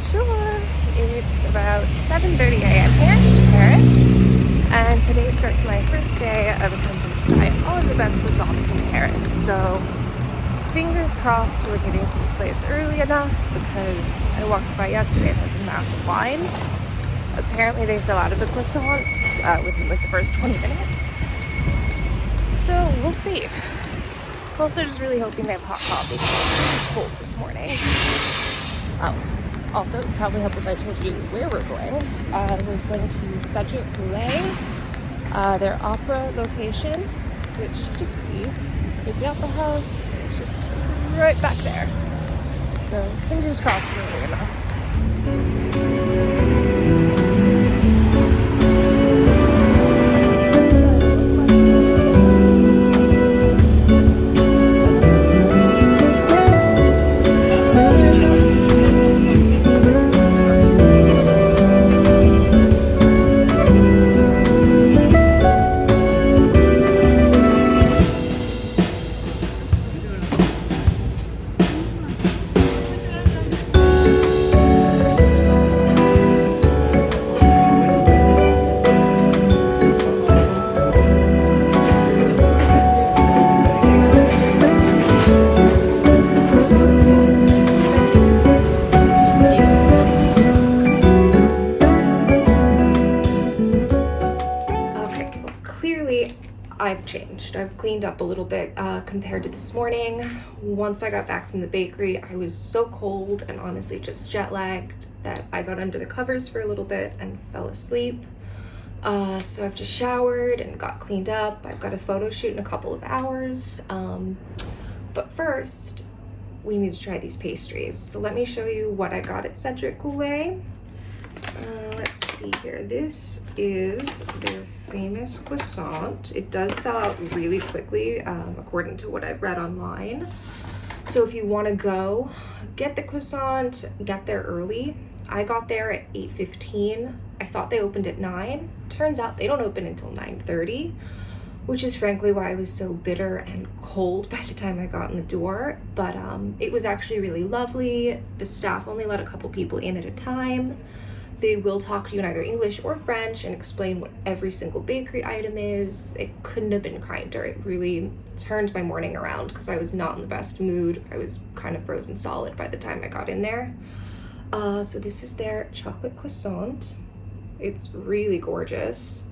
bonjour. It's about 7.30 a.m. here in Paris and today starts my first day of attempting to try all of the best croissants in Paris. So fingers crossed we're getting to this place early enough because I walked by yesterday and there's a massive line. Apparently they sell out of the croissants uh, within like the first 20 minutes. So we'll see. I'm also just really hoping they have hot coffee because it's cold this morning. Oh, also, probably help if I told you where we're going. Uh, we're going to Cedric Grolet, uh, their opera location, which just be, is the opera house. It's just right back there. So fingers crossed early enough. Changed. I've cleaned up a little bit uh, compared to this morning. Once I got back from the bakery, I was so cold and honestly just jet lagged that I got under the covers for a little bit and fell asleep. Uh, so I've just showered and got cleaned up. I've got a photo shoot in a couple of hours. Um, but first, we need to try these pastries. So let me show you what I got at Cedric Grolet. Uh, see here. This is their famous croissant. It does sell out really quickly, um, according to what I've read online. So if you want to go, get the croissant, get there early. I got there at 8.15. I thought they opened at 9. Turns out they don't open until 9.30, which is frankly why I was so bitter and cold by the time I got in the door. But um, it was actually really lovely. The staff only let a couple people in at a time. They will talk to you in either English or French and explain what every single bakery item is. It couldn't have been kinder. It really turned my morning around because I was not in the best mood. I was kind of frozen solid by the time I got in there. Uh, so this is their chocolate croissant. It's really gorgeous.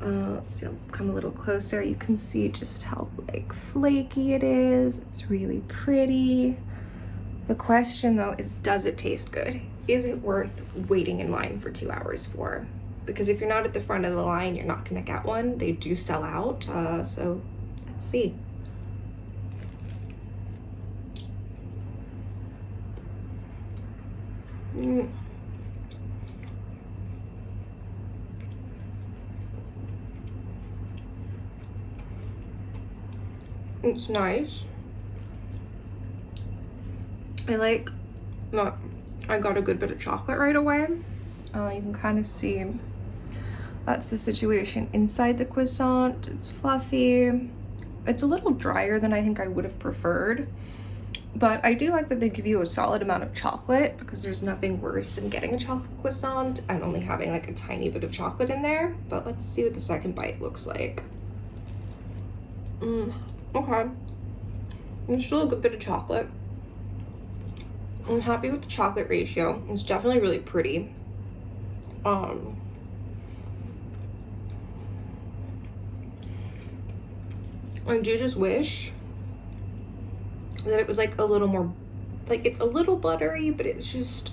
Uh, let's see, I'll come a little closer. You can see just how like flaky it is. It's really pretty. The question though is, does it taste good? Is it worth waiting in line for two hours for? Because if you're not at the front of the line, you're not gonna get one. They do sell out, uh, so let's see. Mm. It's nice. I like, not, I got a good bit of chocolate right away. Uh, you can kind of see that's the situation inside the croissant. It's fluffy. It's a little drier than I think I would have preferred. But I do like that they give you a solid amount of chocolate because there's nothing worse than getting a chocolate croissant and only having like a tiny bit of chocolate in there. But let's see what the second bite looks like. Mm, okay. There's still a good bit of chocolate. I'm happy with the chocolate ratio. It's definitely really pretty. Um, I do just wish that it was like a little more, like it's a little buttery, but it's just,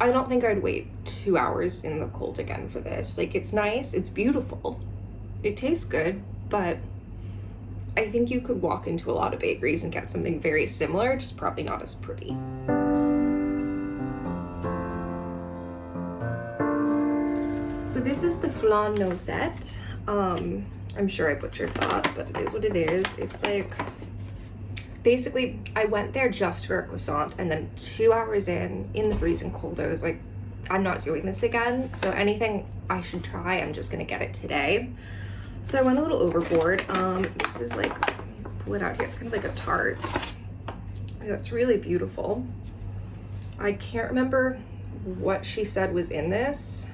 I don't think I'd wait two hours in the cold again for this. Like it's nice, it's beautiful, it tastes good, but I think you could walk into a lot of bakeries and get something very similar, just probably not as pretty. So this is the flan noisette. Um, I'm sure I butchered that, but it is what it is. It's like, basically, I went there just for a croissant and then two hours in, in the freezing cold, I was like, I'm not doing this again. So anything I should try, I'm just gonna get it today. So I went a little overboard. Um, this is like, pull it out here. It's kind of like a tart. It's really beautiful. I can't remember what she said was in this.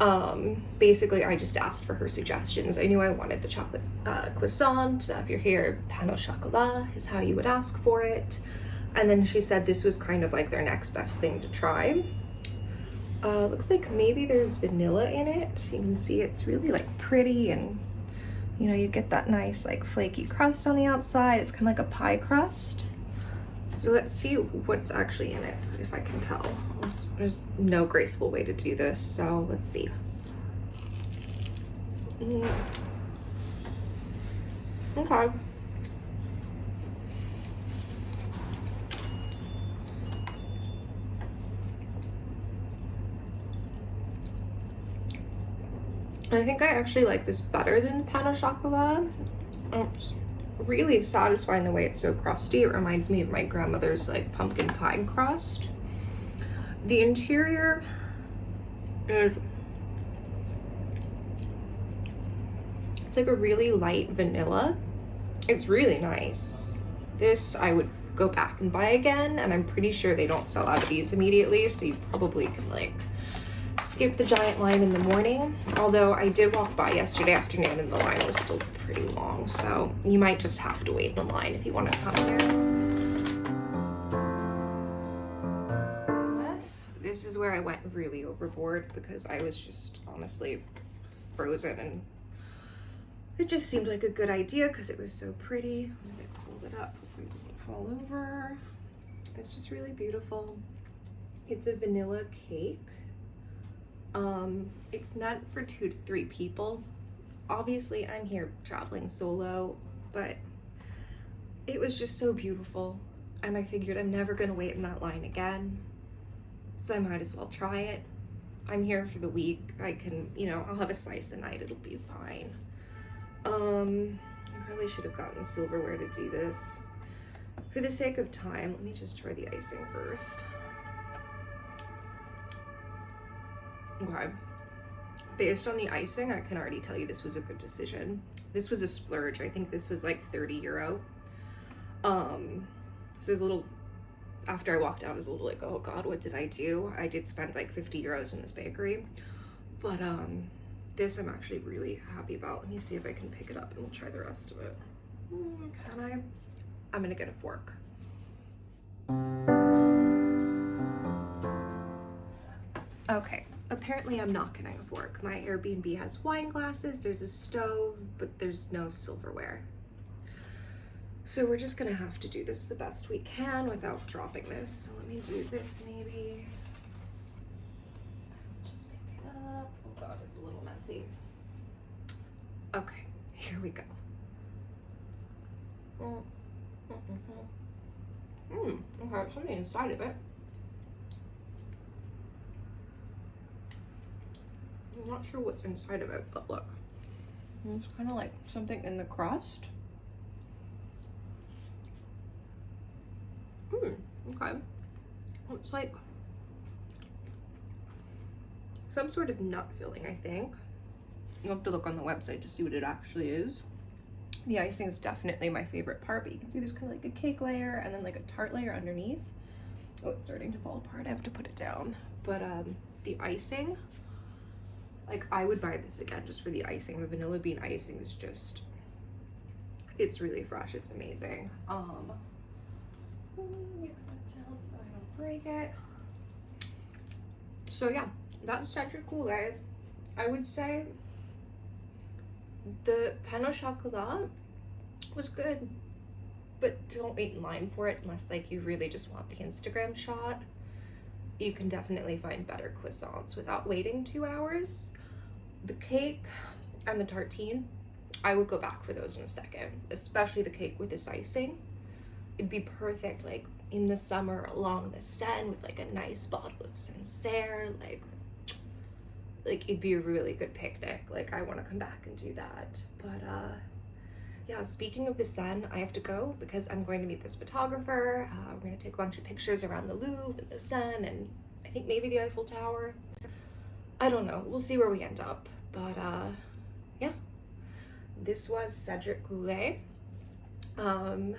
Um, basically, I just asked for her suggestions. I knew I wanted the chocolate uh, croissant. If you're here, pain au chocolat is how you would ask for it. And then she said this was kind of like their next best thing to try. Uh, looks like maybe there's vanilla in it. You can see it's really like pretty and you know, you get that nice like flaky crust on the outside. It's kind of like a pie crust. So let's see what's actually in it, if I can tell. There's, no graceful way to do this, so let's see. Mm. Okay. I think I actually like this better than pain au chocolat. Oops really satisfying the way it's so crusty. It reminds me of my grandmother's like pumpkin pie crust. The interior is it's like a really light vanilla. It's really nice. This I would go back and buy again and I'm pretty sure they don't sell out of these immediately so you probably can like skip the giant line in the morning, although I did walk by yesterday afternoon and the line was still pretty long, so you might just have to wait in line if you want to come here. This is where I went really overboard because I was just honestly frozen and it just seemed like a good idea because it was so pretty. I'm gonna hold it up, hopefully it doesn't fall over. It's just really beautiful. It's a vanilla cake um, it's meant for two to three people. Obviously, I'm here traveling solo, but it was just so beautiful. And I figured I'm never gonna wait in that line again. So I might as well try it. I'm here for the week. I can, you know, I'll have a slice a night. It'll be fine. Um, I probably should have gotten silverware to do this. For the sake of time, let me just try the icing first. Okay. Based on the icing, I can already tell you this was a good decision. This was a splurge. I think this was like 30 euro. Um, so it's a little, after I walked out, I was a little like, oh God, what did I do? I did spend like 50 euros in this bakery. But um, this I'm actually really happy about. Let me see if I can pick it up and we'll try the rest of it. Mm, can I? I'm gonna get a fork. Okay, apparently I'm not getting a fork. My Airbnb has wine glasses, there's a stove, but there's no silverware. So we're just gonna have to do this the best we can without dropping this. So let me do this maybe. Just pick it up. Oh God, it's a little messy. Okay, here we go. Mm, mm, mm, mm. okay, something inside of it. I'm not sure what's inside of it, but look. It's kind of like something in the crust. Hmm, okay. It's like some sort of nut filling, I think. You'll have to look on the website to see what it actually is. The icing is definitely my favorite part, but you can see there's kind of like a cake layer and then like a tart layer underneath. Oh, it's starting to fall apart. I have to put it down. But um, the icing like I would buy this again just for the icing. The vanilla bean icing is just, it's really fresh. It's amazing. Um, so yeah, that's Cedric Grolet. I would say the pain au chocolat was good, but don't wait in line for it unless like you really just want the Instagram shot you can definitely find better croissants without waiting two hours. The cake and the tartine, I would go back for those in a second, especially the cake with this icing. It'd be perfect like in the summer along the Seine with like a nice bottle of Sancerre, like like it'd be a really good picnic. Like I want to come back and do that. But uh yeah, speaking of the Seine, I have to go because I'm going to meet this photographer. Uh, we're going to take a bunch of pictures around the Louvre and the Seine and I think maybe the Eiffel Tower. I don't know. We'll see where we end up. But uh, yeah, this was Cedric Grolet. Um,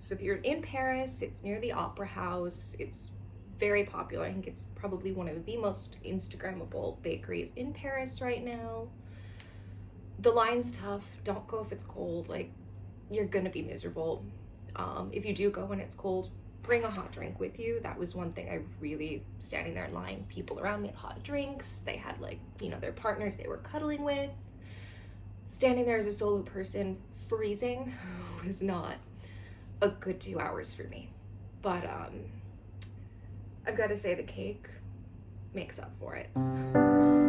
so if you're in Paris, it's near the Opera House. It's very popular. I think it's probably one of the most Instagrammable bakeries in Paris right now. The line's tough. Don't go if it's cold. Like, you're gonna be miserable. Um, if you do go when it's cold, bring a hot drink with you. That was one thing I really standing there in line. People around me had hot drinks. They had like, you know, their partners they were cuddling with. Standing there as a solo person, freezing was not a good two hours for me. But um I've got to say the cake makes up for it.